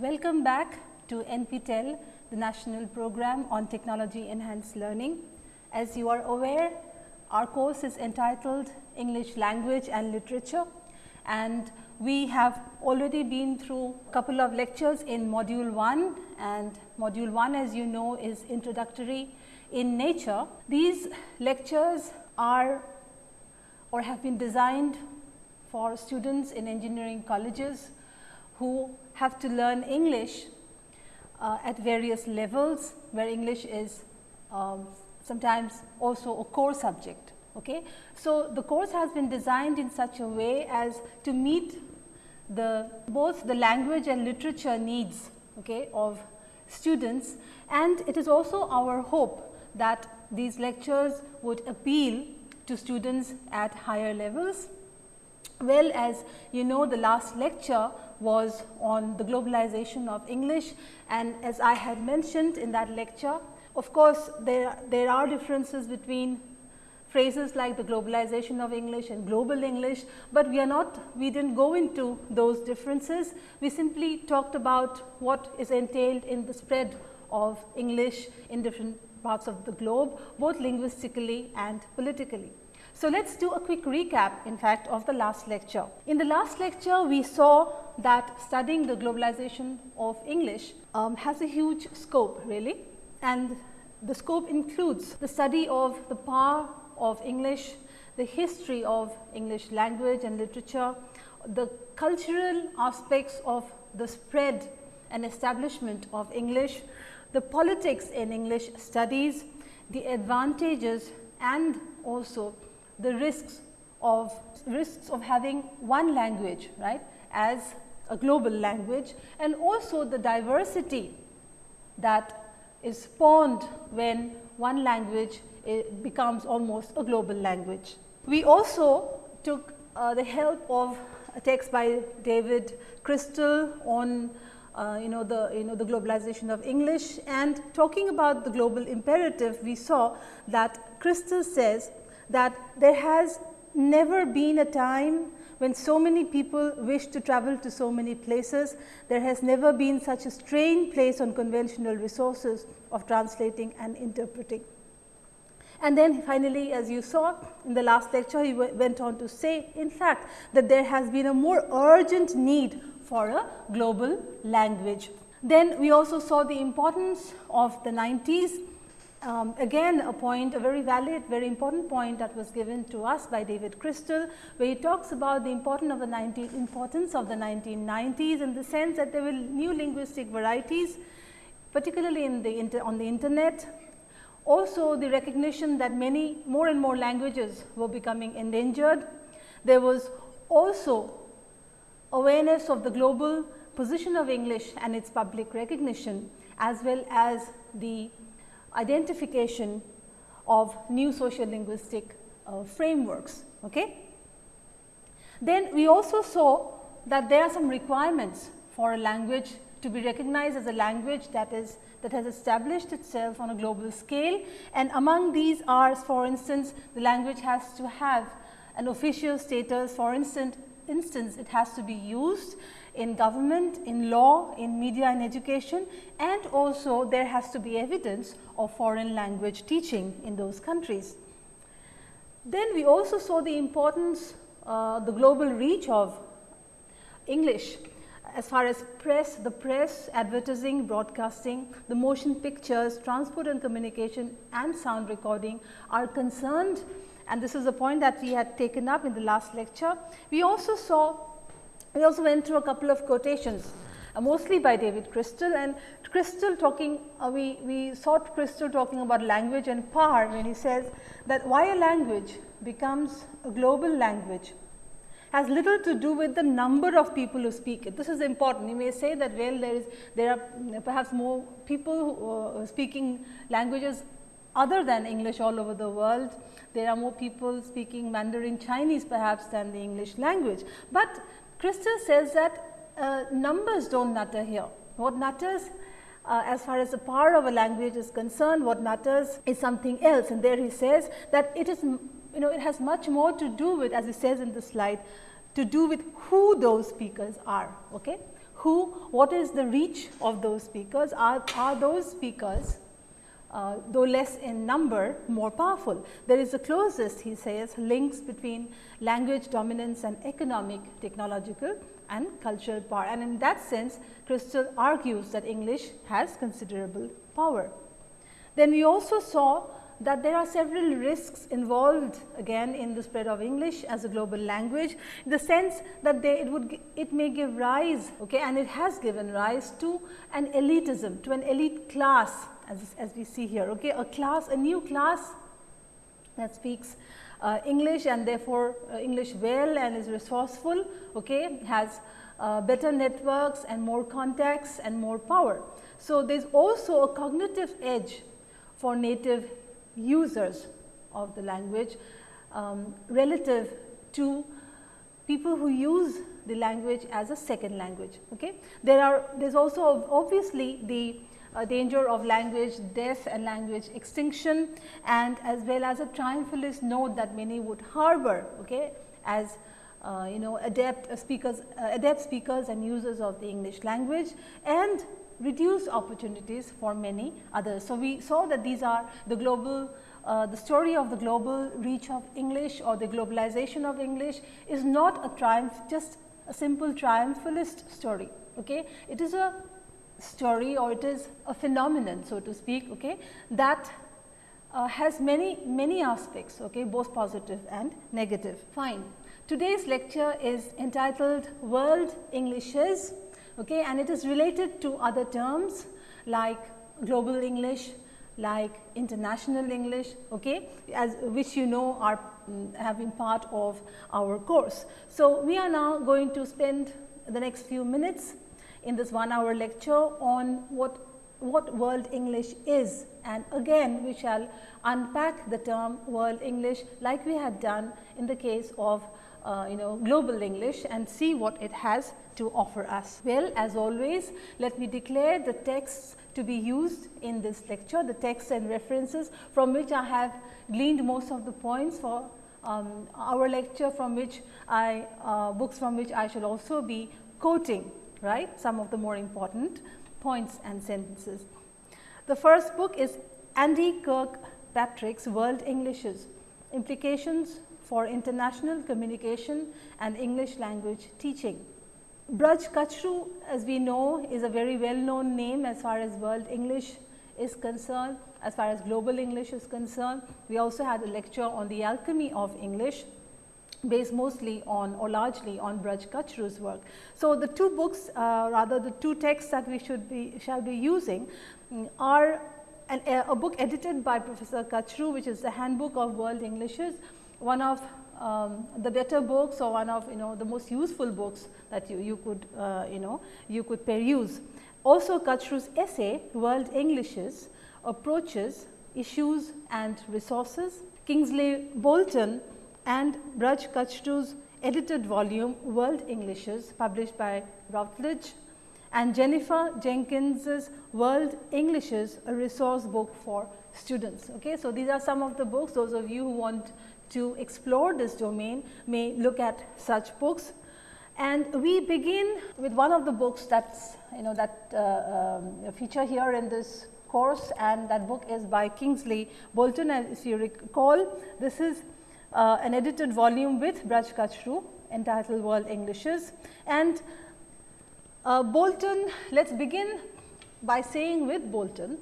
Welcome back to NPTEL, the National Program on Technology Enhanced Learning. As you are aware, our course is entitled English Language and Literature and we have already been through a couple of lectures in module 1 and module 1 as you know is introductory in nature. These lectures are or have been designed for students in engineering colleges who have to learn English uh, at various levels where English is um, sometimes also a core subject. Okay. So, the course has been designed in such a way as to meet the both the language and literature needs okay, of students and it is also our hope that these lectures would appeal to students at higher levels. Well as you know the last lecture was on the globalization of English and as I had mentioned in that lecture, of course, there, there are differences between phrases like the globalization of English and global English, but we are not we did not go into those differences. We simply talked about what is entailed in the spread of English in different parts of the globe both linguistically and politically. So, let us do a quick recap in fact of the last lecture. In the last lecture we saw that studying the globalization of English um, has a huge scope really and the scope includes the study of the power of English, the history of English language and literature, the cultural aspects of the spread and establishment of English, the politics in English studies, the advantages and also the risks of risks of having one language right as a global language and also the diversity that is spawned when one language becomes almost a global language. We also took uh, the help of a text by David Crystal on uh, you know the you know the globalization of English and talking about the global imperative we saw that Crystal says that there has never been a time when so many people wish to travel to so many places. There has never been such a strain placed on conventional resources of translating and interpreting. And then finally, as you saw in the last lecture, he went on to say in fact, that there has been a more urgent need for a global language. Then we also saw the importance of the 90s um, again a point a very valid very important point that was given to us by David Crystal where he talks about the importance of the 19 importance of the 1990s in the sense that there were new linguistic varieties particularly in the on the internet. Also the recognition that many more and more languages were becoming endangered. There was also awareness of the global position of English and its public recognition as well as the identification of new social linguistic uh, frameworks. Okay? Then we also saw that there are some requirements for a language to be recognized as a language that is that has established itself on a global scale and among these are for instance the language has to have an official status for instance instance it has to be used in government, in law, in media and education and also there has to be evidence of foreign language teaching in those countries. Then we also saw the importance, uh, the global reach of English as far as press, the press, advertising, broadcasting, the motion pictures, transport and communication and sound recording are concerned and this is a point that we had taken up in the last lecture. We also saw we also went through a couple of quotations uh, mostly by David Crystal and Crystal talking uh, we, we saw Crystal talking about language and power when he says that why a language becomes a global language has little to do with the number of people who speak it. This is important. You may say that well there is there are perhaps more people who, uh, speaking languages other than English all over the world. There are more people speaking Mandarin Chinese perhaps than the English language. But Crystal says that uh, numbers do not matter here. What matters uh, as far as the power of a language is concerned, what matters is something else. And there he says that it is, you know, it has much more to do with, as he says in the slide, to do with who those speakers are. Okay? who, what is the reach of those speakers? Are, are those speakers, uh, though less in number, more powerful? There is the closest, he says, links between language dominance and economic, technological and cultural power. And in that sense, Crystal argues that English has considerable power. Then we also saw that there are several risks involved again in the spread of English as a global language, in the sense that they, it would it may give rise okay, and it has given rise to an elitism, to an elite class as, as we see here, okay, a class, a new class that speaks uh, English and therefore, uh, English well and is resourceful, okay, has uh, better networks and more contacts and more power. So, there is also a cognitive edge for native users of the language um, relative to people who use the language as a second language. Okay? There are there is also obviously the uh, danger of language death and language extinction and as well as a triumphalist note that many would harbor okay, as uh, you know adept speakers uh, adept speakers and users of the English language and reduce opportunities for many others. So, we saw that these are the global uh, the story of the global reach of English or the globalization of English is not a triumph just a simple triumphalist story. Okay? It is a story or it is a phenomenon so to speak okay, that uh, has many many aspects okay, both positive and negative. Fine. Today's lecture is entitled World Englishes okay, and it is related to other terms like global English, like international English, okay, as which you know are um, have been part of our course. So, we are now going to spend the next few minutes in this one hour lecture on what what world English is and again we shall unpack the term world English like we had done in the case of uh, you know global English and see what it has to offer us. Well as always let me declare the texts to be used in this lecture, the texts and references from which I have gleaned most of the points for um, our lecture from which I uh, books from which I shall also be quoting right some of the more important points and sentences. The first book is Andy Kirkpatrick's World Englishes Implications for international communication and English language teaching. Braj Kachru as we know is a very well known name as far as world English is concerned, as far as global English is concerned. We also had a lecture on the alchemy of English based mostly on or largely on Braj Kachru's work. So, the two books uh, rather the two texts that we should be shall be using um, are an, a book edited by Professor Kachru which is the Handbook of World Englishes one of um, the better books or one of you know the most useful books that you, you could uh, you know you could peruse. Also Kachru's essay World Englishes approaches issues and resources. Kingsley Bolton and Braj Kachru's edited volume World Englishes published by Routledge and Jennifer Jenkins's World Englishes a resource book for students. Okay. So, these are some of the books those of you who want to explore this domain may look at such books. And we begin with one of the books that's you know that uh, um, feature here in this course and that book is by Kingsley Bolton and if you recall this is uh, an edited volume with Braj Kachru entitled World Englishes and uh, Bolton let us begin by saying with Bolton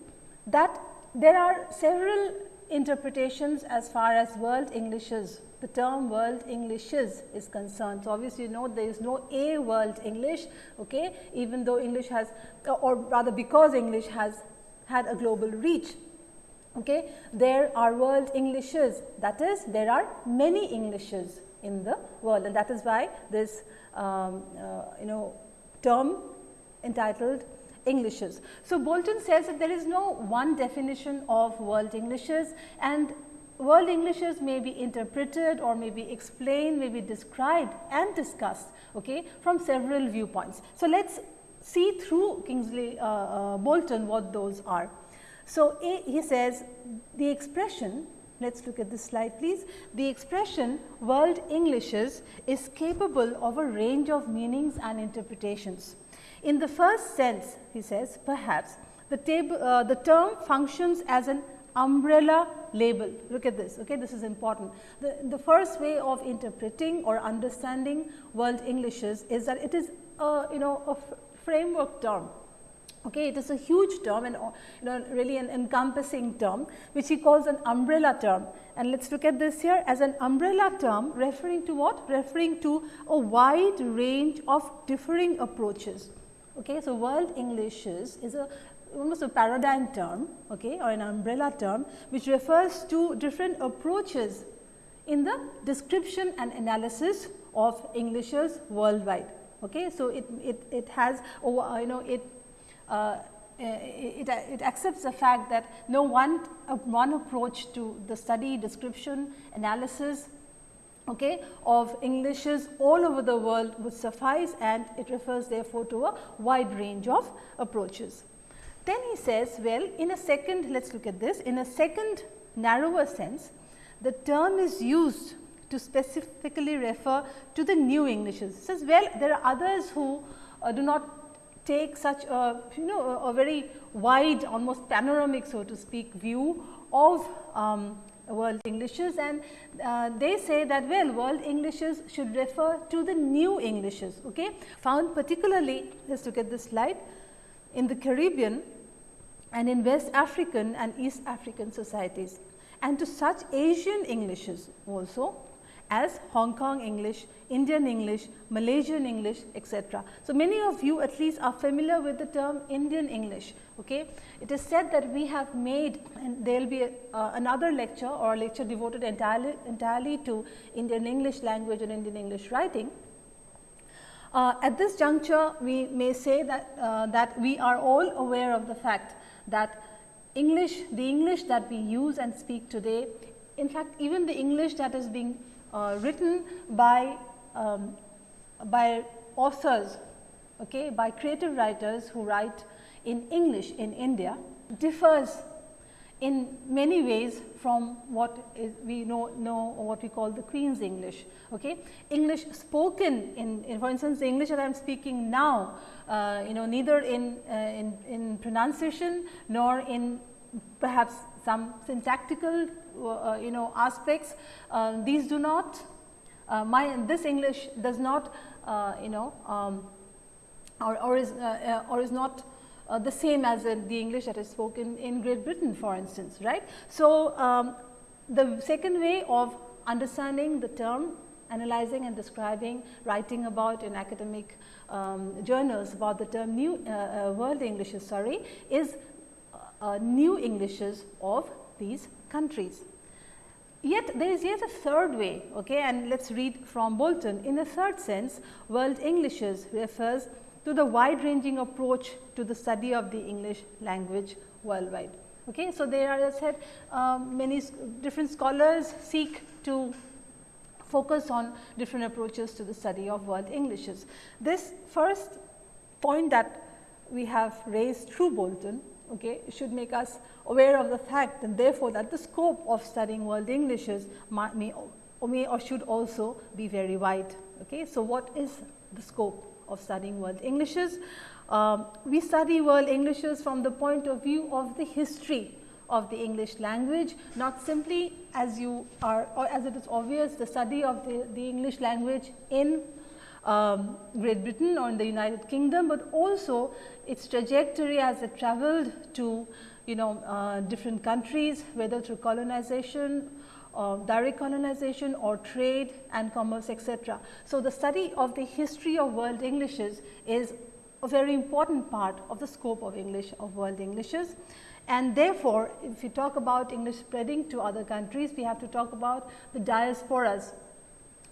that there are several interpretations as far as world Englishes, the term world Englishes is concerned. So, obviously, you know there is no a world English, okay, even though English has or rather because English has had a global reach. Okay. There are world Englishes that is there are many Englishes in the world and that is why this um, uh, you know term entitled Englishes. So, Bolton says that there is no one definition of world Englishes and world Englishes may be interpreted or may be explained, may be described and discussed okay, from several viewpoints. So, let us see through Kingsley uh, uh, Bolton what those are. So, a, he says the expression let us look at this slide please. The expression world Englishes is capable of a range of meanings and interpretations. In the first sense, he says, perhaps the, uh, the term functions as an umbrella label. Look at this, okay, this is important. The, the first way of interpreting or understanding world Englishes is that it is a, you know, a framework term. Okay, it is a huge term and uh, you know, really an encompassing term which he calls an umbrella term. And let us look at this here as an umbrella term referring to what? Referring to a wide range of differing approaches. Okay, so world Englishes is a almost a paradigm term okay, or an umbrella term which refers to different approaches in the description and analysis of Englishes worldwide. Okay. So, it, it, it has oh, uh, you know it, uh, it, it accepts the fact that no one, uh, one approach to the study, description, analysis okay, of Englishes all over the world would suffice and it refers therefore to a wide range of approaches. Then he says, well, in a second, let us look at this, in a second narrower sense, the term is used to specifically refer to the new Englishes. He says, well, there are others who uh, do not take such a, you know, a, a, very wide, almost panoramic, so to speak, view of um, world Englishes. And uh, they say that well world Englishes should refer to the new Englishes okay? Found particularly let us look at this slide in the Caribbean and in West African and East African societies. And to such Asian Englishes also as Hong Kong English, Indian English, Malaysian English etc. So, many of you at least are familiar with the term Indian English. Okay. It is said that we have made and there will be a, uh, another lecture or a lecture devoted entirely, entirely to Indian English language and Indian English writing. Uh, at this juncture, we may say that, uh, that we are all aware of the fact that English, the English that we use and speak today, in fact, even the English that is being written by, um, by authors, okay, by creative writers who write in English in India differs in many ways from what we know, know what we call the Queen's English. Okay? English spoken in, in for instance, the English that I am speaking now, uh, you know neither in, uh, in, in pronunciation nor in perhaps some syntactical uh, you know aspects. Uh, these do not, uh, my this English does not uh, you know um, or, or, is, or is not uh, the same as in the English that is spoken in Great Britain for instance, right. So, um, the second way of understanding the term analyzing and describing, writing about in academic um, journals about the term new uh, uh, world Englishes sorry, is uh, new Englishes of these countries. Yet there is yet a third way okay, and let us read from Bolton. In a third sense world Englishes refers to the wide ranging approach to the study of the English language worldwide. Okay. So, there are as I said um, many different scholars seek to focus on different approaches to the study of world Englishes. This first point that we have raised through Bolton okay, should make us aware of the fact and therefore, that the scope of studying world Englishes may, or may or should also be very wide. Okay. So, what is the scope? of studying world Englishes. Um, we study world Englishes from the point of view of the history of the English language, not simply as you are or as it is obvious the study of the, the English language in um, Great Britain or in the United Kingdom, but also its trajectory as it traveled to you know uh, different countries whether through colonization uh, direct colonization or trade and commerce etc. So, the study of the history of world Englishes is a very important part of the scope of English of world Englishes. And therefore, if we talk about English spreading to other countries, we have to talk about the diasporas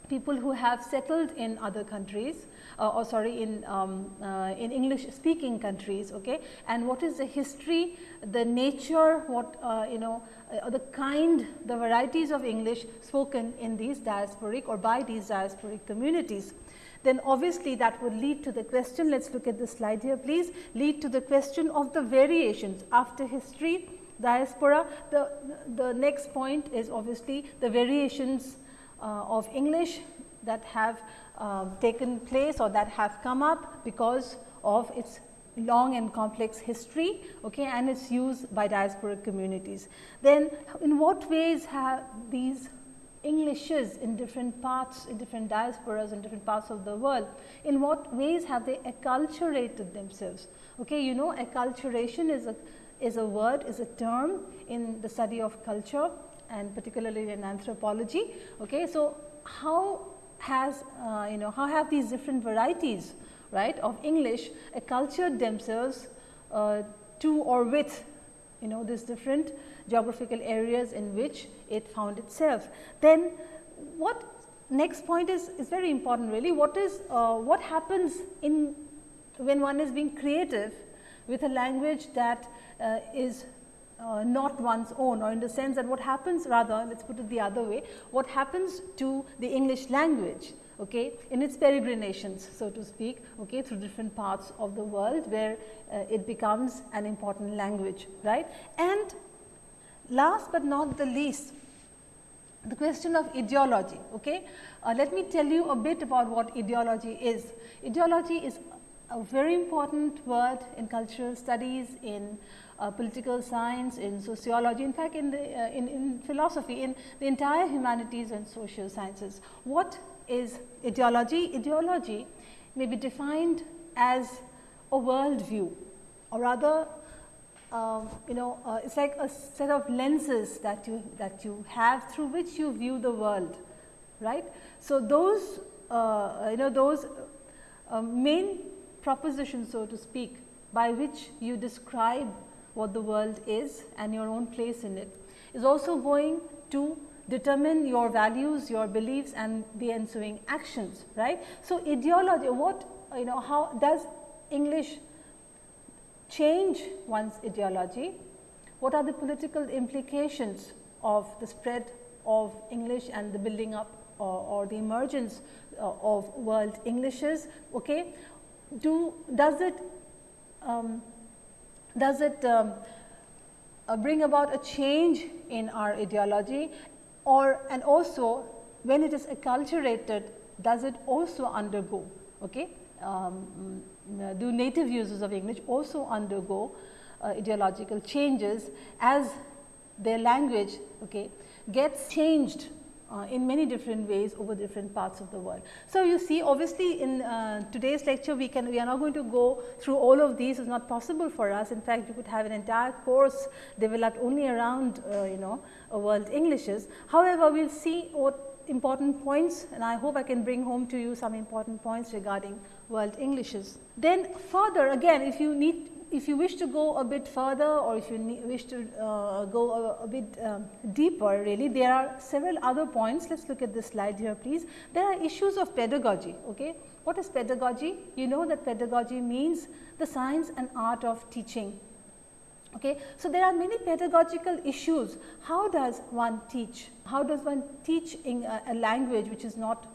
people who have settled in other countries uh, or sorry in, um, uh, in English speaking countries okay? And what is the history the nature what uh, you know uh, the kind the varieties of English spoken in these diasporic or by these diasporic communities? Then obviously that would lead to the question let us look at the slide here please lead to the question of the variations after history diaspora. The the next point is obviously the variations of English that have uh, taken place or that have come up because of its long and complex history okay, and its use by diasporic communities. Then in what ways have these Englishes in different parts, in different diasporas in different parts of the world, in what ways have they acculturated themselves? Okay, you know acculturation is a, is a word, is a term in the study of culture and particularly in anthropology. Okay, so how has, uh, you know, how have these different varieties right of English accultured themselves uh, to or with you know these different geographical areas in which it found itself. Then what next point is, is very important really what is uh, what happens in when one is being creative with a language that uh, is uh, not one's own or in the sense that what happens rather let us put it the other way what happens to the English language okay, in its peregrinations so to speak okay, through different parts of the world where uh, it becomes an important language right. And last but not the least the question of ideology. Okay. Uh, let me tell you a bit about what ideology is. Ideology is a very important word in cultural studies, in uh, political science, in sociology, in fact, in, the, uh, in, in philosophy, in the entire humanities and social sciences. What is ideology. Ideology may be defined as a world view or rather um, you know uh, it is like a set of lenses that you that you have through which you view the world right. So, those uh, you know those uh, main propositions so to speak by which you describe what the world is and your own place in it is also going to determine your values, your beliefs and the ensuing actions, right. So, ideology what you know how does English change one's ideology? What are the political implications of the spread of English and the building up or, or the emergence uh, of world Englishes? Okay. Do does it um, does it um, uh, bring about a change in our ideology? Or and also when it is acculturated does it also undergo okay um, mm, do native users of English also undergo uh, ideological changes as their language okay gets changed uh, in many different ways over different parts of the world. So, you see obviously in uh, today's lecture we can we are not going to go through all of these is not possible for us in fact you could have an entire course developed only around uh, you know world Englishes. However, we will see what important points and I hope I can bring home to you some important points regarding world Englishes. Then further again if you need if you wish to go a bit further or if you wish to uh, go a, a bit um, deeper really, there are several other points. Let us look at this slide here please. There are issues of pedagogy. Okay. What is pedagogy? You know that pedagogy means the science and art of teaching. Okay. So, there are many pedagogical issues. How does one teach? How does one teach in a, a language which is not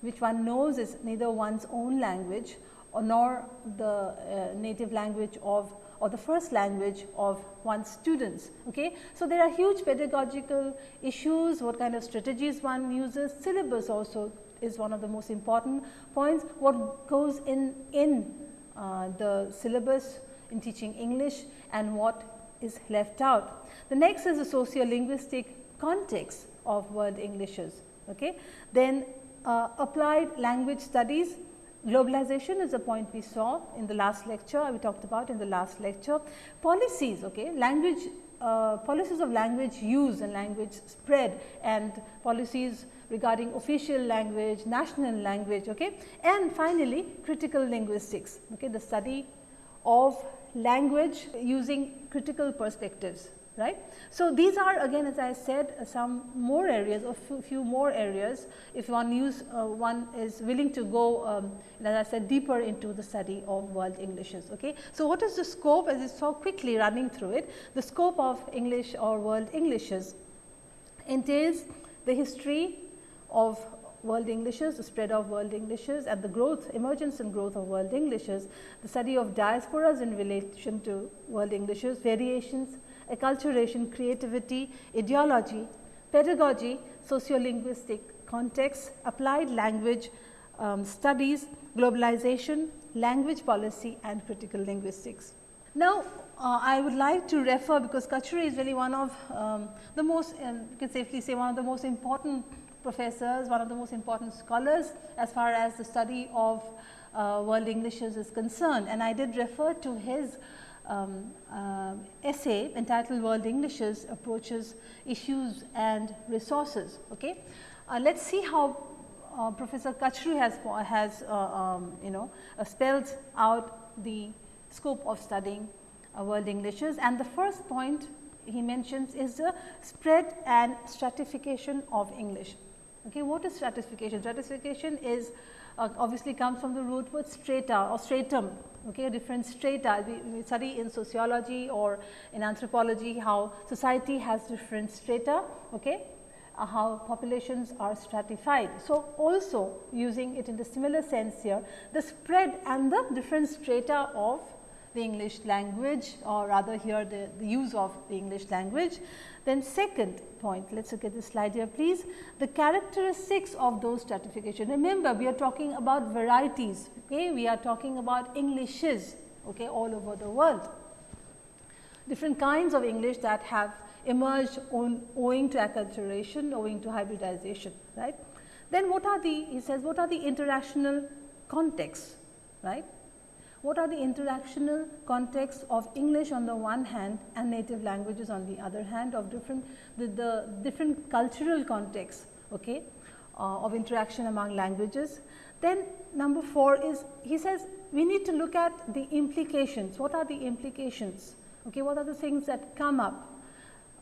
which one knows is neither one's own language nor the uh, native language of or the first language of one's students. Okay? So, there are huge pedagogical issues, what kind of strategies one uses, syllabus also is one of the most important points, what goes in, in uh, the syllabus in teaching English and what is left out. The next is the sociolinguistic context of world Englishes. Okay? Then uh, applied language studies Globalization is a point we saw in the last lecture, we talked about in the last lecture. Policies, okay, language, uh, policies of language use and language spread and policies regarding official language, national language, okay. And finally, critical linguistics, okay, the study of language using critical perspectives right. So, these are again as I said uh, some more areas or few more areas if one use uh, one is willing to go um, as I said deeper into the study of world Englishes. Okay. So, what is the scope as I saw quickly running through it the scope of English or world Englishes entails the history of world Englishes, the spread of world Englishes and the growth, emergence and growth of world Englishes, the study of diasporas in relation to world Englishes, variations, acculturation, creativity, ideology, pedagogy, sociolinguistic context, applied language um, studies, globalization, language policy and critical linguistics. Now, uh, I would like to refer because Kachru is really one of um, the most, um, you can safely say one of the most important professors, one of the most important scholars as far as the study of uh, world Englishes is concerned. And I did refer to his um, uh, essay entitled World Englishes Approaches, Issues and Resources. Okay. Uh, let us see how uh, Professor Kachru has, has uh, um, you know spelled out the scope of studying world Englishes and the first point he mentions is the spread and stratification of English. Okay, what is stratification? Stratification is uh, obviously comes from the root word strata or stratum, okay, different strata. We, we, study in sociology or in anthropology how society has different strata, okay, uh, how populations are stratified. So, also using it in the similar sense here, the spread and the different strata of the English language or rather here the, the use of the English language. Then second point, let us look at this slide here please, the characteristics of those stratification. Remember we are talking about varieties, okay? we are talking about Englishes okay, all over the world. Different kinds of English that have emerged on, owing to acculturation, owing to hybridization, right. Then what are the, he says, what are the interactional contexts, right what are the interactional contexts of English on the one hand and native languages on the other hand of different the, the different cultural contexts okay, uh, of interaction among languages. Then number 4 is he says we need to look at the implications. What are the implications? Okay, what are the things that come up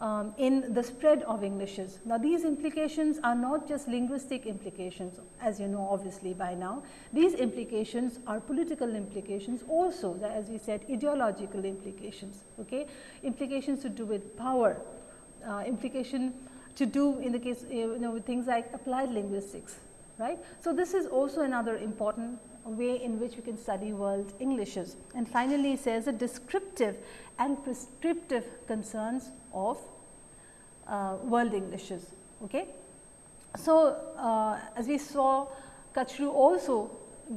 um, in the spread of Englishes. Now, these implications are not just linguistic implications as you know obviously by now. These implications are political implications also as we said ideological implications, okay? implications to do with power, uh, implication to do in the case you know with things like applied linguistics. right? So, this is also another important way in which we can study world Englishes. And finally, he says the descriptive and prescriptive concerns of uh, world Englishes. Okay. So, uh, as we saw Kachru also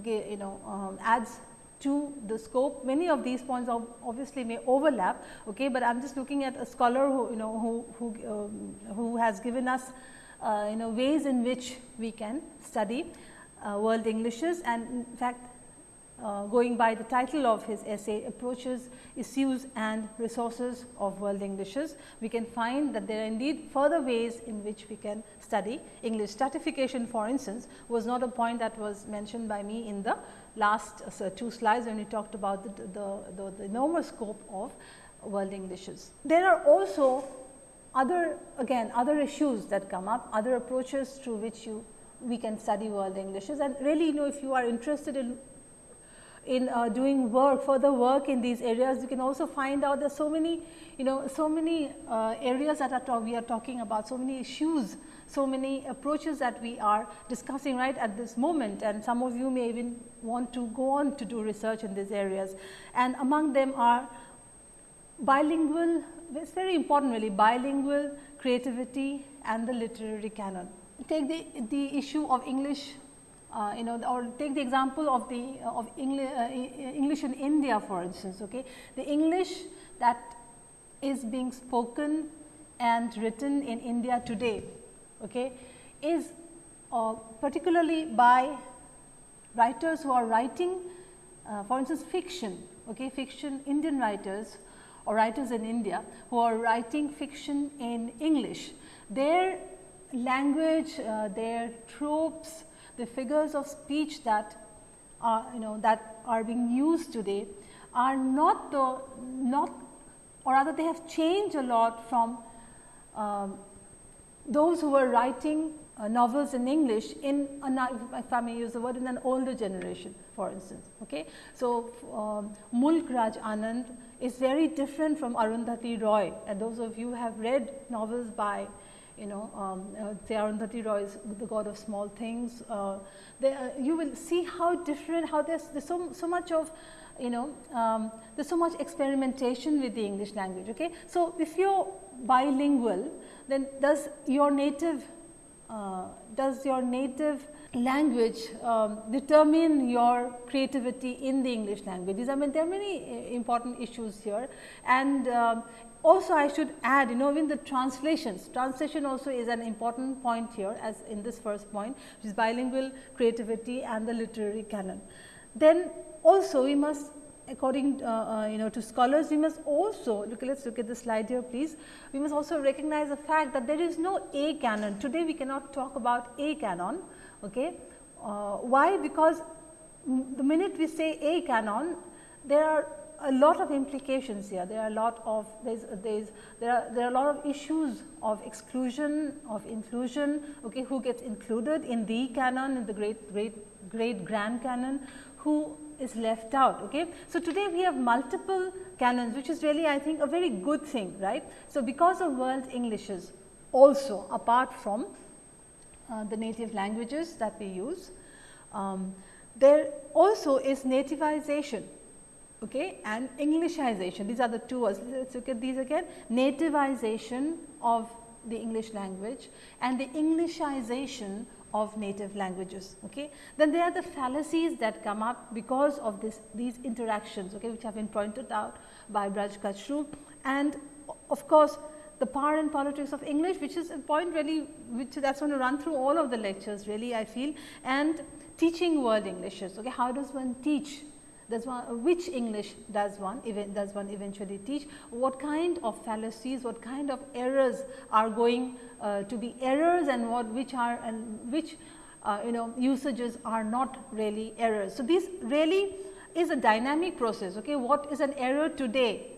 you know um, adds to the scope many of these points obviously may overlap, okay, but I am just looking at a scholar who you know who, who, um, who has given us uh, you know ways in which we can study uh, world Englishes and in fact uh, going by the title of his essay approaches issues and resources of world Englishes, we can find that there are indeed further ways in which we can study English. Stratification for instance was not a point that was mentioned by me in the last uh, two slides when we talked about the, the, the, the enormous scope of world Englishes. There are also other again other issues that come up, other approaches through which you we can study world Englishes and really you know if you are interested in in uh, doing work further work in these areas you can also find out there's so many you know so many uh, areas that are we are talking about so many issues so many approaches that we are discussing right at this moment and some of you may even want to go on to do research in these areas and among them are bilingual it is very important really bilingual creativity and the literary canon. Take the, the issue of English uh, you know or take the example of the uh, of English, uh, English in India for instance. Okay. The English that is being spoken and written in India today okay, is uh, particularly by writers who are writing uh, for instance fiction, okay, fiction Indian writers or writers in India who are writing fiction in English. Their language, their tropes, the figures of speech that are you know that are being used today are not the not or rather they have changed a lot from um, those who were writing uh, novels in English in a, if I may use the word in an older generation for instance. Okay. So, um, Mulk Raj Anand is very different from Arundhati Roy and those of you have read novels by you know, um, uh, Roy is the god of small things. Uh, uh, you will see how different, how there's, there's so, so much of, you know, um, there's so much experimentation with the English language. Okay? So, if you're bilingual, then does your native uh, does your native language um, determine your creativity in the English language? I mean, there are many uh, important issues here and um, also I should add you know in the translations, translation also is an important point here as in this first point which is bilingual creativity and the literary canon. Then also we must according uh, uh, you know to scholars we must also look let us look at the slide here please. We must also recognize the fact that there is no a canon. Today we cannot talk about a canon okay? Uh, why? Because the minute we say a canon there are a lot of implications here there are a lot of there's, there's there are there are a lot of issues of exclusion of inclusion okay who gets included in the canon in the great great great grand canon who is left out. Okay. So, today we have multiple canons which is really I think a very good thing right. So, because of world Englishes also apart from uh, the native languages that we use, um, there also is nativization okay, and Englishization. These are the two words. Let us look at these again. Nativization of the English language and the Englishization of native languages. Okay. Then there are the fallacies that come up because of this these interactions okay, which have been pointed out by Braj Kachru and of course, the power and politics of English which is a point really which that is going to run through all of the lectures really I feel and teaching world Englishes. Okay. How does one teach does one, which English does one does one eventually teach, what kind of fallacies, what kind of errors are going uh, to be errors and what which are and which uh, you know usages are not really errors. So, this really is a dynamic process. Okay, What is an error today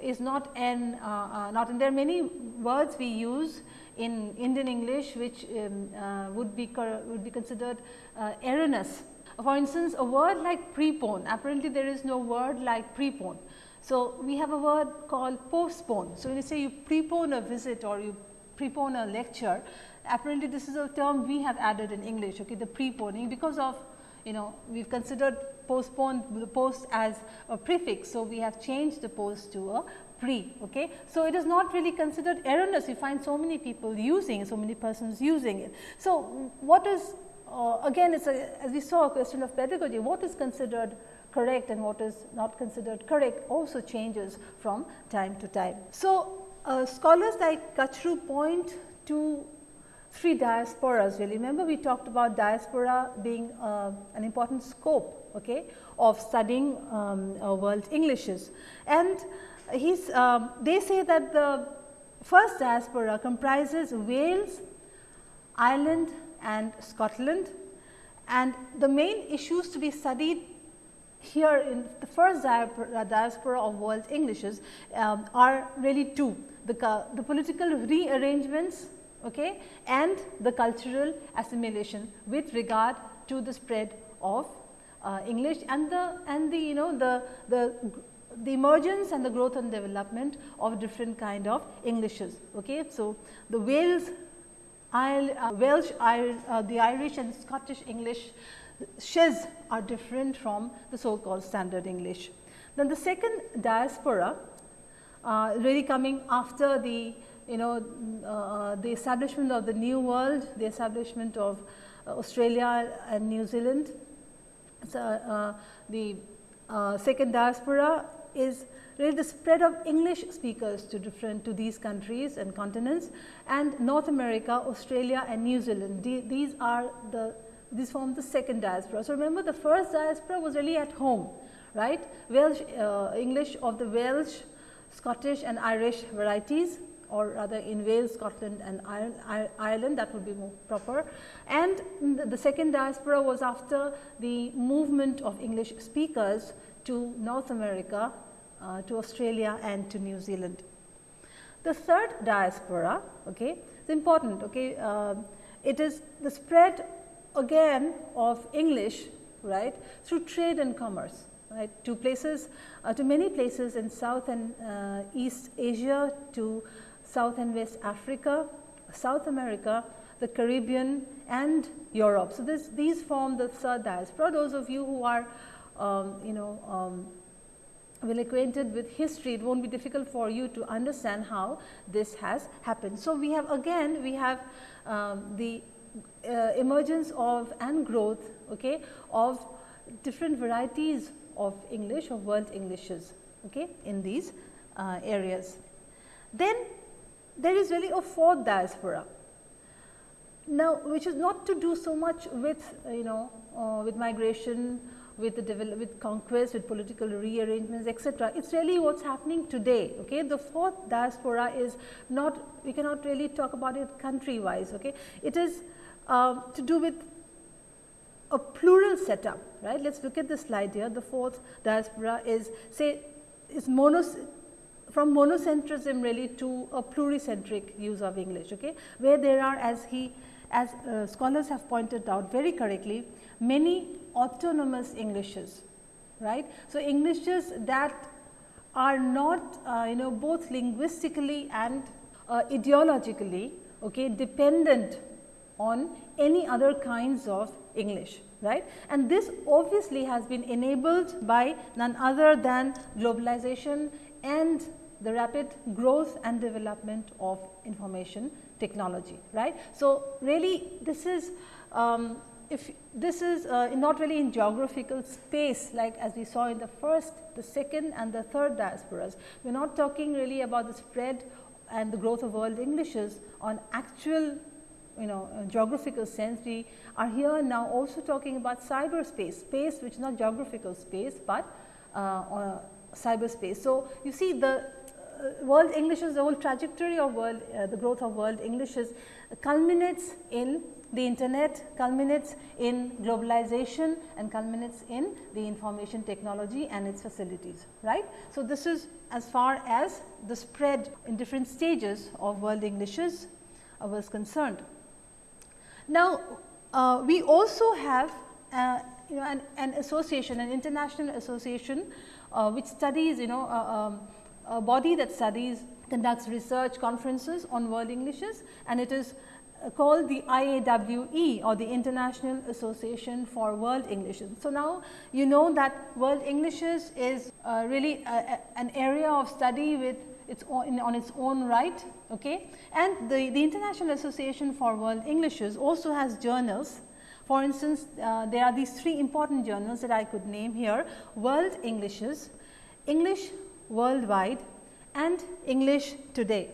is not an uh, uh not and there are many words we use in Indian English which um, uh, would be would be considered uh, erroneous for instance, a word like prepone, apparently there is no word like prepone. So, we have a word called postpone. So, when you say you prepone a visit or you prepone a lecture, apparently this is a term we have added in English, okay, the preponing because of you know we have considered postpone the post as a prefix. So, we have changed the post to a pre. Okay. So, it is not really considered erroneous, you find so many people using, so many persons using it. So, what is uh, again it is as we saw a question of pedagogy what is considered correct and what is not considered correct also changes from time to time. So, uh, scholars like Kachru point to three diasporas really. Remember we talked about diaspora being uh, an important scope okay, of studying um, uh, world Englishes. And he's, um, they say that the first diaspora comprises Wales, Ireland, and Scotland. And the main issues to be studied here in the first diaspora of world Englishes um, are really two, the, the political rearrangements okay, and the cultural assimilation with regard to the spread of uh, English and the and the you know the the the emergence and the growth and development of different kind of Englishes. Okay. So, the Wales uh, Welsh, uh, the Irish and Scottish English shes are different from the so called standard English. Then the second diaspora uh, really coming after the you know uh, the establishment of the new world, the establishment of uh, Australia and New Zealand. So, uh, the second diaspora is really the spread of English speakers to different to these countries and continents and North America, Australia and New Zealand. these are the these form the second diaspora. So, remember the first diaspora was really at home right Welsh uh, English of the Welsh, Scottish and Irish varieties or rather in Wales, Scotland and Ireland that would be more proper. And the second diaspora was after the movement of English speakers to North America uh, to Australia and to New Zealand. The third diaspora okay, is important. Okay, uh, it is the spread again of English right through trade and commerce right to places uh, to many places in South and uh, East Asia to South and West Africa, South America, the Caribbean and Europe. So, this, these form the third diaspora. Those of you who are um, you know um, well acquainted with history, it won't be difficult for you to understand how this has happened. So, we have again we have um, the uh, emergence of and growth okay, of different varieties of English or world Englishes okay, in these uh, areas. Then there is really a fourth diaspora. Now, which is not to do so much with you know uh, with migration, with the develop, with conquest, with political rearrangements, etc. It's really what's happening today. Okay, the fourth diaspora is not we cannot really talk about it country wise. Okay, it is uh, to do with a plural setup, right. Let us look at the slide here. The fourth diaspora is say is monos from monocentrism really to a pluricentric use of English, okay, where there are as he as uh, scholars have pointed out very correctly many autonomous Englishes, right. So, Englishes that are not uh, you know both linguistically and uh, ideologically okay, dependent on any other kinds of English right. And this obviously has been enabled by none other than globalization and the rapid growth and development of information technology right. So, really this is um, if this is uh, not really in geographical space like as we saw in the first, the second and the third diasporas. We are not talking really about the spread and the growth of world Englishes on actual you know uh, geographical sense. We are here now also talking about cyberspace, space which is not geographical space, but uh, cyberspace. So, you see the uh, world Englishes, the whole trajectory of world, uh, the growth of world Englishes culminates in the internet, culminates in globalization and culminates in the information technology and its facilities, right. So, this is as far as the spread in different stages of world Englishes uh, was concerned. Now, uh, we also have uh, you know an, an, association, an international association uh, which studies you know um, a body that studies conducts research conferences on world Englishes and it is called the IAWE or the International Association for World Englishes. So, now you know that world Englishes is uh, really a, a, an area of study with its own, on its own right okay. and the, the International Association for World Englishes also has journals. For instance, uh, there are these three important journals that I could name here World Englishes, English Worldwide and English Today.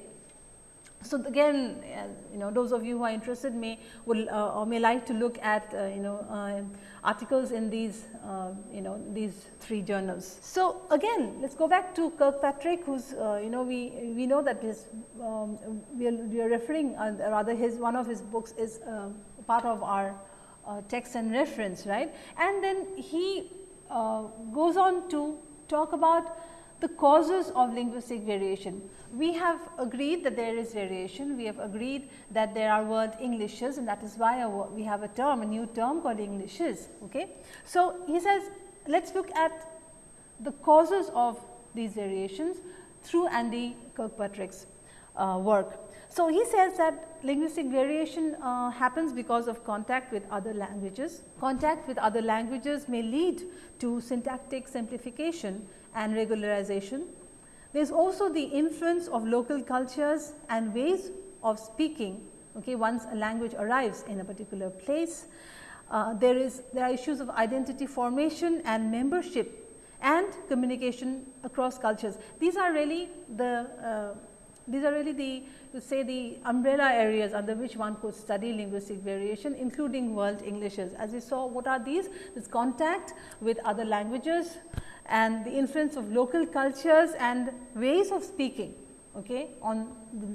So, again uh, you know those of you who are interested may will uh, or may like to look at uh, you know uh, articles in these uh, you know these three journals. So, again let us go back to Kirkpatrick who's uh, you know we we know that his um, we, are, we are referring rather his one of his books is part of our text and reference right and then he goes on to talk about the causes of linguistic variation. We have agreed that there is variation, we have agreed that there are world Englishes and that is why we have a term, a new term called Englishes. Okay. So, he says let us look at the causes of these variations through Andy Kirkpatrick's uh, work. So, he says that linguistic variation uh, happens because of contact with other languages. Contact with other languages may lead to syntactic simplification and regularization. There is also the influence of local cultures and ways of speaking okay, once a language arrives in a particular place. Uh, there is there are issues of identity formation and membership and communication across cultures. These are really the uh, these are really the to say the umbrella areas under which one could study linguistic variation including world Englishes. As we saw what are these? This contact with other languages, and the influence of local cultures and ways of speaking okay, on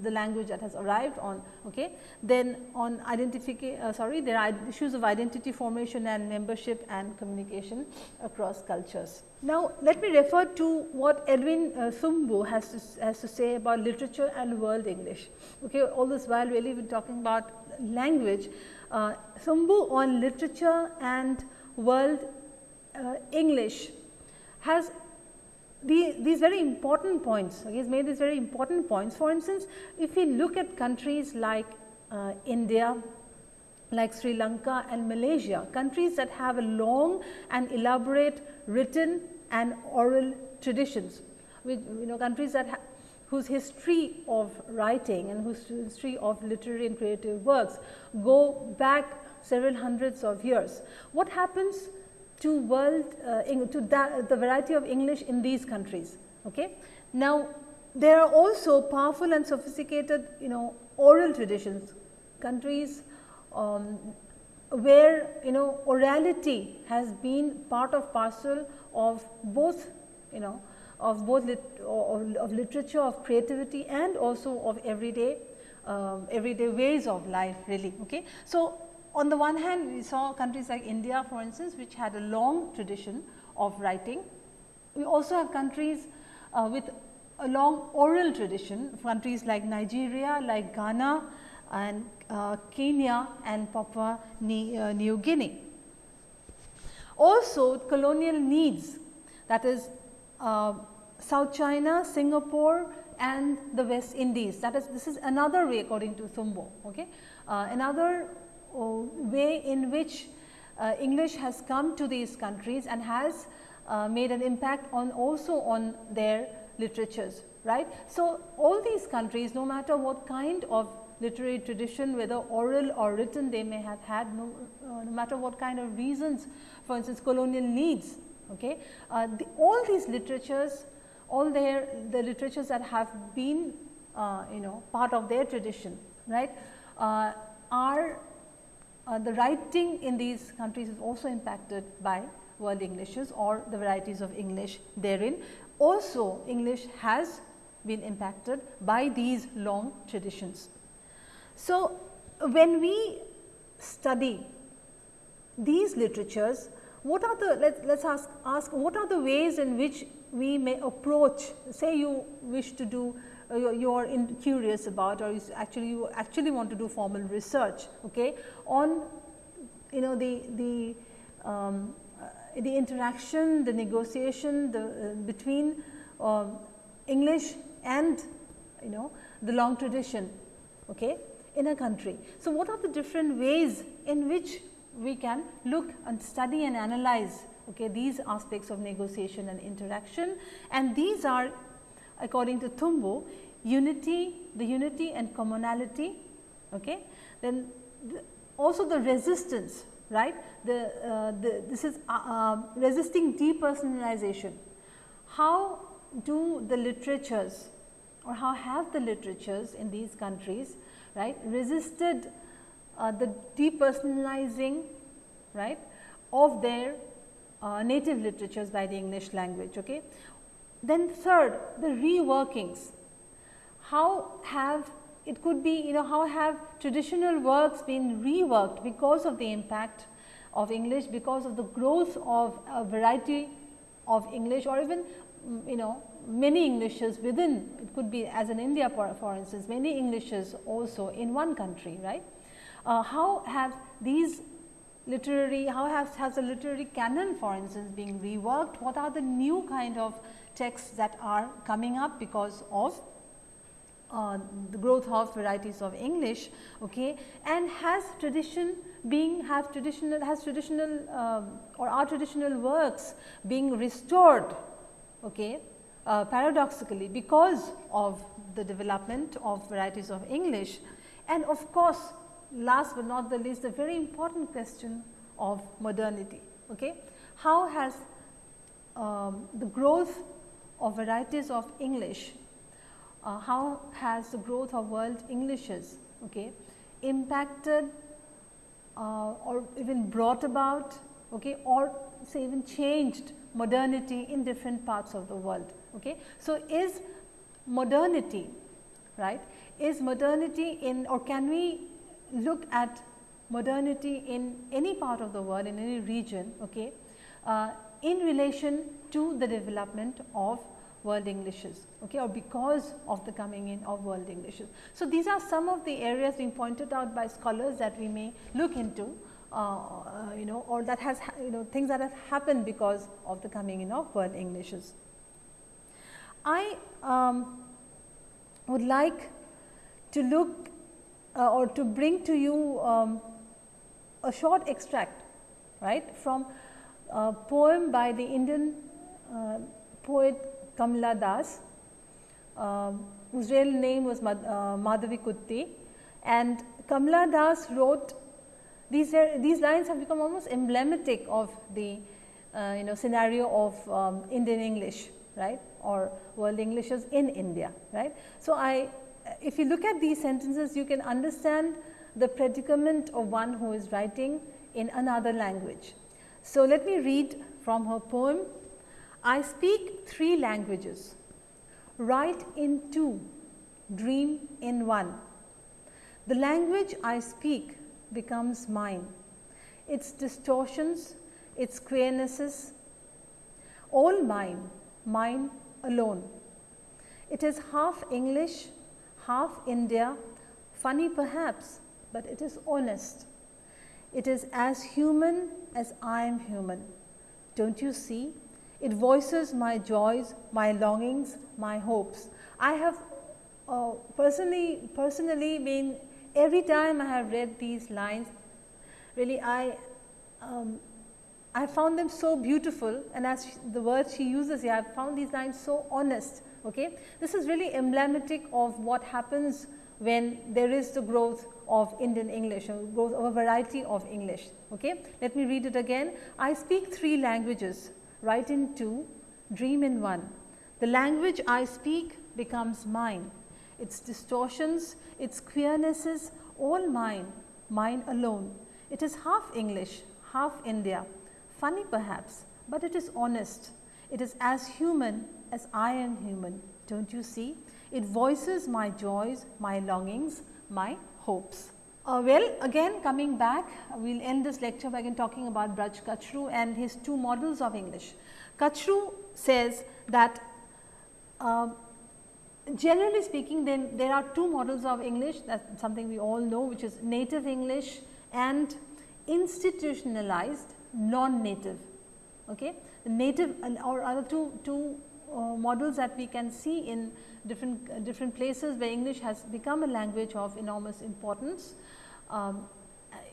the, language that has arrived on. Okay. Then on identification, uh, sorry, there are issues of identity formation and membership and communication across cultures. Now, let me refer to what Edwin uh, Thumboo has to, has to say about literature and world English. Okay. All this while really we are talking about language, uh, Thumboo on literature and world uh, English has the, these very important points, he has made these very important points. For instance, if we look at countries like uh, India, like Sri Lanka and Malaysia, countries that have a long and elaborate written and oral traditions, with you know countries that whose history of writing and whose history of literary and creative works go back several hundreds of years. What happens to world uh, to that, the variety of English in these countries? Okay. Now, there are also powerful and sophisticated you know oral traditions, countries um, where you know orality has been part of parcel of both you know of both lit, of, of, literature of creativity and also of everyday um, everyday ways of life really okay so on the one hand we saw countries like india for instance which had a long tradition of writing we also have countries uh, with a long oral tradition countries like nigeria like ghana and uh, Kenya and Papua New, uh, Guinea. Also colonial needs that is uh, South China, Singapore and the West Indies that is this is another way according to Thumboo. Okay? Uh, another way in which uh, English has come to these countries and has made an impact on also on their literatures right. So, all these countries no matter what kind of literary tradition whether oral or written they may have had no, uh, no matter what kind of reasons for instance colonial needs. Okay. Uh, the, all these literatures all their the literatures that have been uh, you know part of their tradition right uh, are uh, the writing in these countries is also impacted by world Englishes or the varieties of English therein. Also English has been impacted by these long traditions. So, when we study these literatures, what are the let us ask ask what are the ways in which we may approach say you wish to do uh, you are curious about or you actually you actually want to do formal research okay on you know the the um, uh, the interaction the negotiation the uh, between um, english and you know the long tradition okay in a country. So, what are the different ways in which we can look and study and analyze okay, these aspects of negotiation and interaction and these are according to Thumboo unity, the unity and commonality, okay. then the, also the resistance right the, uh, the this is uh, uh, resisting depersonalization. How do the literatures or how have the literatures in these countries right resisted uh, the depersonalizing right of their uh, native literatures by the English language. Okay. Then third the reworkings, how have it could be you know how have traditional works been reworked because of the impact of English because of the growth of a variety of English or even you know many Englishes within it could be as in India for, for instance many Englishes also in one country right. Uh, how have these literary how has, has the literary canon for instance being reworked what are the new kind of texts that are coming up because of uh, the growth of varieties of English okay and has tradition being have traditional has traditional um, or are traditional works being restored okay uh, paradoxically because of the development of varieties of English and of course, last but not the least the very important question of modernity. Okay? How has um, the growth of varieties of English, uh, how has the growth of world Englishes okay, impacted uh, or even brought about okay, or say even changed modernity in different parts of the world. Okay. So, is modernity right is modernity in or can we look at modernity in any part of the world in any region okay, uh, in relation to the development of world Englishes okay, or because of the coming in of world Englishes. So, these are some of the areas being pointed out by scholars that we may look into uh, uh you know or that has you know things that have happened because of the coming in of world Englishes. I um, would like to look uh, or to bring to you um, a short extract right from a poem by the Indian uh, poet Kamla Das, um, whose real name was Mad, uh, Madhavi Kutti and Kamla Das wrote these, are, these lines have become almost emblematic of the uh, you know scenario of um, Indian English right or world Englishes in India right. So, I if you look at these sentences you can understand the predicament of one who is writing in another language. So, let me read from her poem. I speak three languages, write in two, dream in one. The language I speak becomes mine, its distortions, its queernesses, all mine, mine alone. It is half English, half India, funny perhaps, but it is honest. It is as human as I am human. Don't you see? It voices my joys, my longings, my hopes. I have uh, personally, personally been every time I have read these lines, really I, um, I found them so beautiful and as she, the word she uses here, I found these lines so honest. Okay? This is really emblematic of what happens when there is the growth of Indian English or a variety of English. Okay? Let me read it again. I speak three languages, write in two, dream in one. The language I speak becomes mine its distortions, its queernesses, all mine, mine alone. It is half English, half India, funny perhaps, but it is honest. It is as human as I am human, don't you see? It voices my joys, my longings, my hopes. Uh, well, again coming back, we will end this lecture by again talking about Braj Kachru and his two models of English. Kachru says that uh, generally speaking then there are two models of English that is something we all know which is native English and institutionalized non-native. Okay. Native or other two, two uh, models that we can see in different, uh, different places where English has become a language of enormous importance. Um,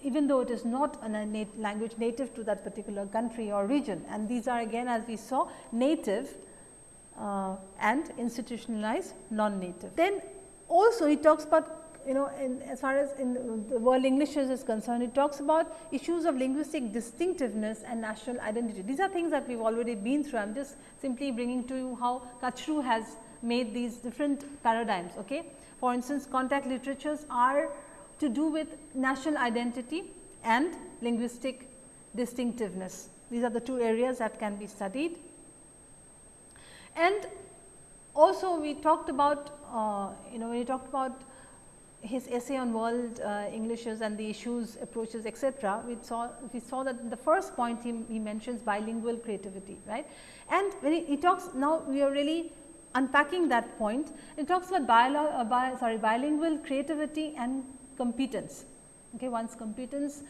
even though it is not a nat language native to that particular country or region and these are again as we saw native uh, and institutionalized non-native. Then also he talks about you know in, as far as in the world English is concerned, it talks about issues of linguistic distinctiveness and national identity. These are things that we have already been through. I am just simply bringing to you how Kachru has made these different paradigms. Okay? For instance, contact literatures are to do with national identity and linguistic distinctiveness. These are the two areas that can be studied. And also we talked about, uh, you know, when we talked about his essay on world uh, Englishes and the issues, approaches, etc. We saw we saw that the first point he, he mentions bilingual creativity, right? And when he, he, talks now, we are really unpacking that point. it talks about uh, bi, sorry, bilingual creativity and competence. Okay, one's competence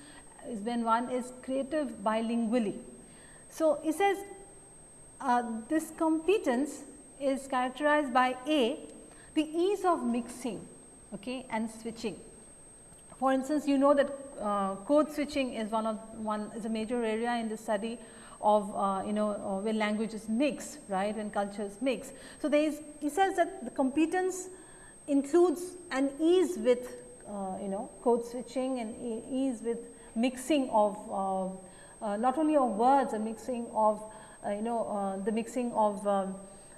is when one is creative bilingually. So he says uh, this competence is characterized by A, the ease of mixing okay, and switching. For instance, you know that uh, code switching is one of one is a major area in the study of uh, you know uh, when languages mix right when cultures mix. So, there is he says that the competence includes an ease with uh, you know code switching and ease with mixing of uh, uh, not only of words a mixing of uh, you know the mixing of um,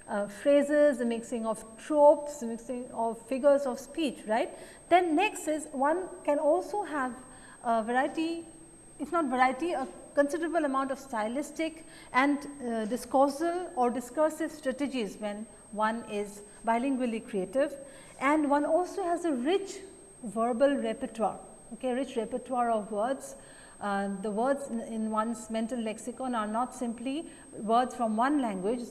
uh, phrases, the mixing of tropes, the mixing of figures of speech, right. Then next is one can also have a variety, if not variety, a considerable amount of stylistic and uh, discoursal or discursive strategies when one is bilingually creative. And one also has a rich verbal repertoire, okay, rich repertoire of words uh, the words in, in, one's mental lexicon are not simply words from one language,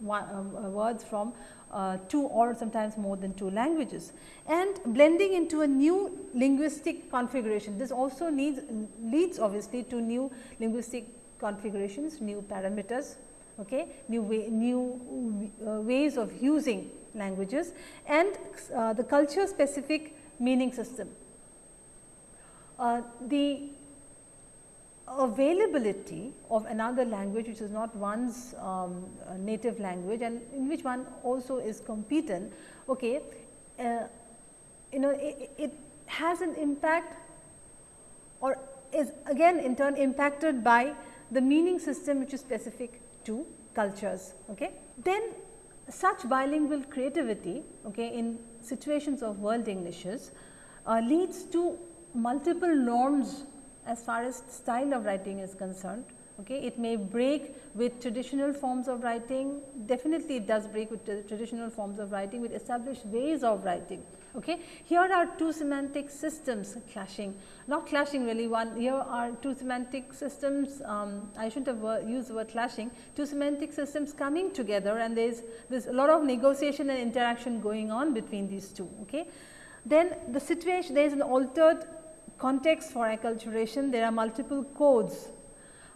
one, uh, words from uh, two or sometimes more than two languages and blending into a new linguistic configuration. This also needs leads obviously to new linguistic configurations, new parameters, okay, new way, new uh, ways of using languages and uh, the culture specific meaning system. Uh, the availability of another language which is not one's um, native language and in which one also is competent, okay, uh, you know it, it has an impact or is again in turn impacted by the meaning system which is specific to cultures. Okay. Then such bilingual creativity okay, in situations of world Englishes uh, leads to multiple norms as far as style of writing is concerned. Okay. It may break with traditional forms of writing, definitely it does break with traditional forms of writing with established ways of writing. Okay. Here are two semantic systems clashing, not clashing really one, here are two semantic systems, um, I should not have used the word clashing, two semantic systems coming together and there is there's a lot of negotiation and interaction going on between these two. Okay. Then the situation, there is an altered context for acculturation, there are multiple codes,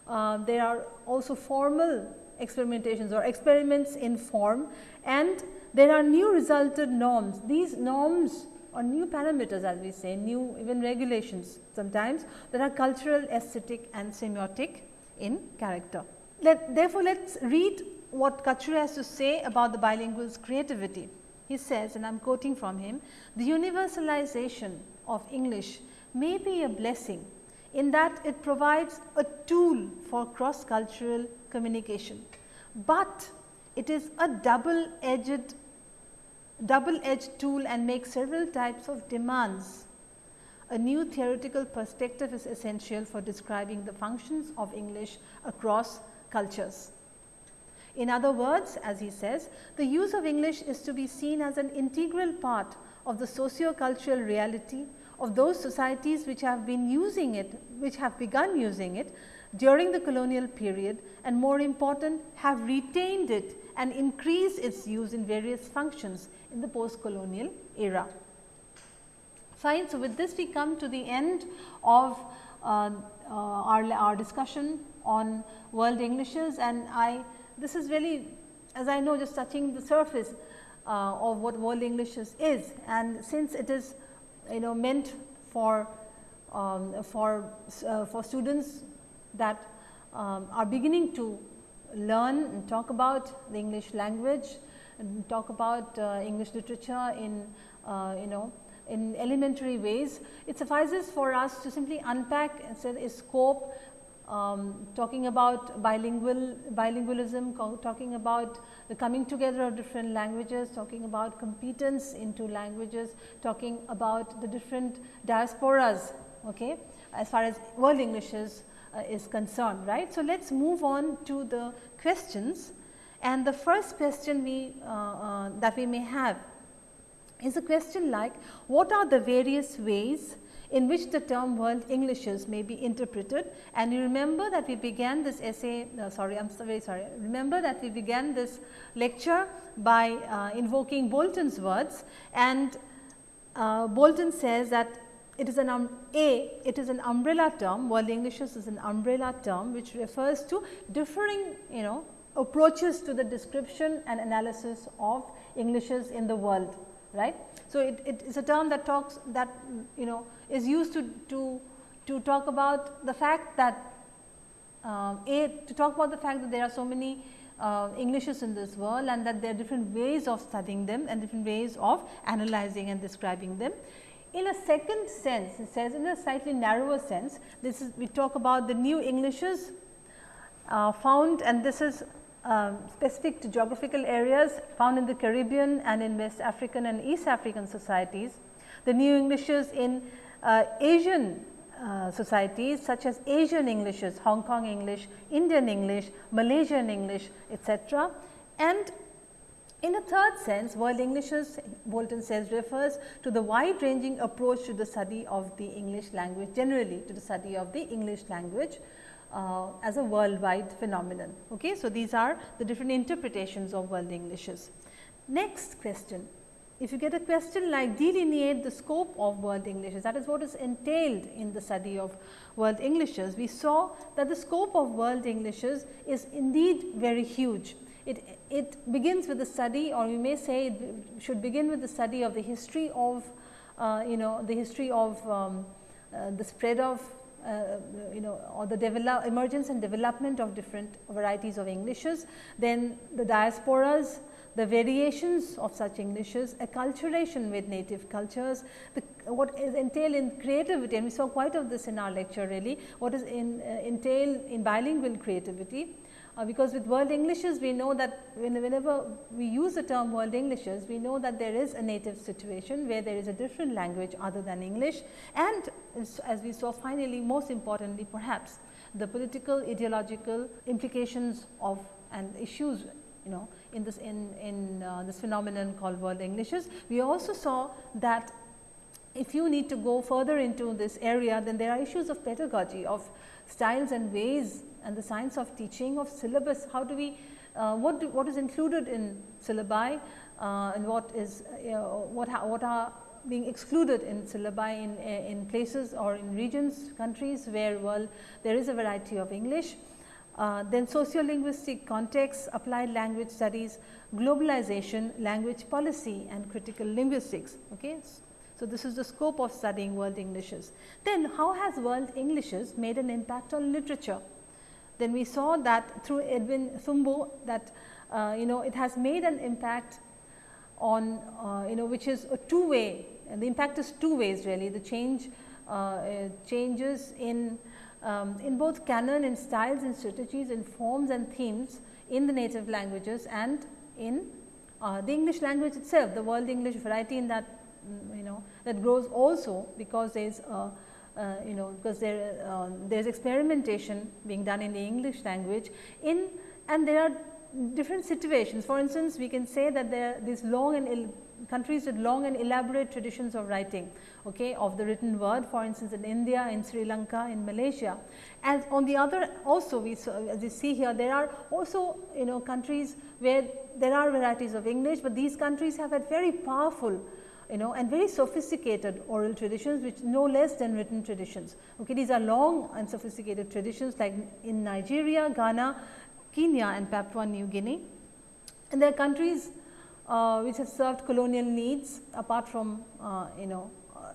uh, there are also formal experimentations or experiments in form and there are new resulted norms. These norms or new parameters as we say, new even regulations sometimes that are cultural, aesthetic and semiotic in character. Let, therefore, let us read what Kachru has to say about the bilingual's creativity. He says and I am quoting from him, the universalization of English may be a blessing in that it provides a tool for cross cultural communication, but it is a double edged double edged tool and makes several types of demands. A new theoretical perspective is essential for describing the functions of English across cultures. In other words, as he says, the use of English is to be seen as an integral part of the socio-cultural reality of those societies which have been using it, which have begun using it during the colonial period and more important have retained it and increased its use in various functions in the post colonial era. Fine. So, with this we come to the end of uh, uh, our, our discussion on world Englishes and I this is really as I know just touching the surface uh, of what world Englishes is and since it is you know meant for um, for uh, for students that um, are beginning to learn and talk about the English language and talk about uh, English literature in uh, you know in elementary ways. It suffices for us to simply unpack and say a scope um, talking about bilingual bilingualism, talking about the coming together of different languages, talking about competence into languages, talking about the different diasporas okay, as far as world Englishes uh, is concerned. right. So, let us move on to the questions and the first question we uh, uh, that we may have is a question like what are the various ways in which the term world Englishes may be interpreted. And you remember that we began this essay uh, sorry I am so very sorry. Remember that we began this lecture by uh, invoking Bolton's words. And uh, Bolton says that it is an um, a it is an umbrella term. World Englishes is an umbrella term which refers to differing you know approaches to the description and analysis of Englishes in the world right. So, it, it is a term that talks that you know is used to, to, to talk about the fact that uh, a to talk about the fact that there are so many uh, Englishes in this world and that there are different ways of studying them and different ways of analyzing and describing them. In a second sense, it says in a slightly narrower sense, this is we talk about the new Englishes uh, found and this is um, specific to geographical areas found in the Caribbean and in West African and East African societies. The new Englishes in uh, Asian uh, societies such as Asian Englishes, Hong Kong English, Indian English, Malaysian English etc. And in a third sense, world Englishes Bolton says refers to the wide ranging approach to the study of the English language generally to the study of the English language uh, as a worldwide phenomenon. Okay? So, these are the different interpretations of world Englishes. Next question, if you get a question like delineate the scope of world Englishes, that is what is entailed in the study of world Englishes. We saw that the scope of world Englishes is indeed very huge. It, it begins with the study or you may say it should begin with the study of the history of uh, you know the history of um, uh, the spread of uh, you know or the develop emergence and development of different varieties of Englishes, then the diasporas, the variations of such Englishes, acculturation with native cultures, the, what is entail in creativity and we saw quite of this in our lecture really, what is in uh, entail in bilingual creativity uh, because with world Englishes we know that whenever we use the term world Englishes we know that there is a native situation where there is a different language other than English and as we saw finally most importantly perhaps the political ideological implications of and issues you know in this in, in uh, this phenomenon called world Englishes. We also saw that if you need to go further into this area then there are issues of pedagogy of styles and ways and the science of teaching of syllabus, how do we, uh, what, do, what is included in syllabi uh, and what is, uh, what, what are being excluded in syllabi in, in places or in regions, countries where well there is a variety of English. Uh, then sociolinguistic context, applied language studies, globalization, language policy and critical linguistics. Okay. So, this is the scope of studying world Englishes. Then how has world Englishes made an impact on literature? Then we saw that through Edwin Thumboo that uh, you know it has made an impact on uh, you know which is a two way and the impact is two ways really the change uh, uh changes in um, in both canon in styles and strategies in forms and themes in the native languages and in uh, the English language itself the world English variety in that mm, you know that grows also because there is a uh, you know because there uh, there is experimentation being done in the English language in and there are different situations. For instance, we can say that there are these long and countries with long and elaborate traditions of writing okay, of the written word for instance in India, in Sri Lanka, in Malaysia. And on the other also we as you see here there are also you know countries where there are varieties of English, but these countries have had very powerful you know and very sophisticated oral traditions which no less than written traditions. Okay, these are long and sophisticated traditions like in Nigeria, Ghana, Kenya and Papua New Guinea. And there are countries uh, which have served colonial needs apart from uh, you know uh,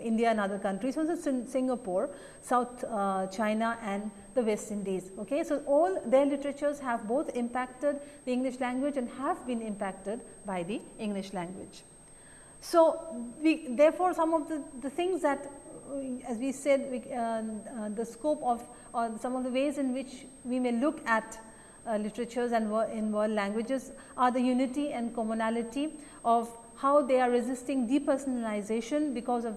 India and other countries, instance Singapore, South uh, China and the West Indies. Okay. So, all their literatures have both impacted the English language and have been impacted by the English language. So, we therefore, some of the, the things that as we said we, uh, uh, the scope of or some of the ways in which we may look at literatures and in world languages are the unity and commonality of how they are resisting depersonalization because of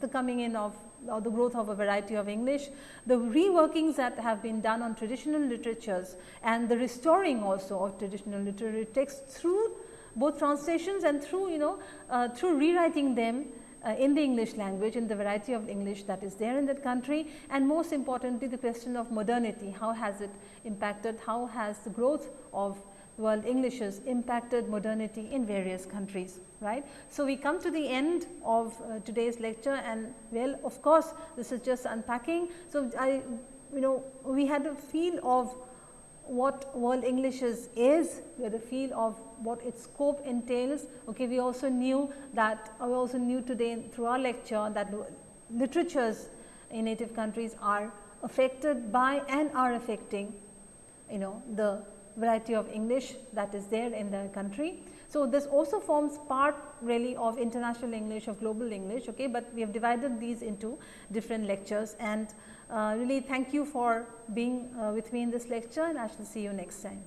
the coming in of or the growth of a variety of English, the reworkings that have been done on traditional literatures and the restoring also of traditional literary texts through both translations and through you know uh, through rewriting them uh, in the English language in the variety of English that is there in that country and most importantly the question of modernity how has it impacted how has the growth of world Englishes impacted modernity in various countries right. So, we come to the end of uh, today's lecture and well of course, this is just unpacking. So, I you know we had a feel of what world English is, is, we had a feel of what its scope entails. Okay, we also knew that, we also knew today through our lecture that literatures in native countries are affected by and are affecting, you know, the variety of English that is there in the country. So, this also forms part really of international English of global English, okay, but we have divided these into different lectures and uh, really thank you for being uh, with me in this lecture and I shall see you next time.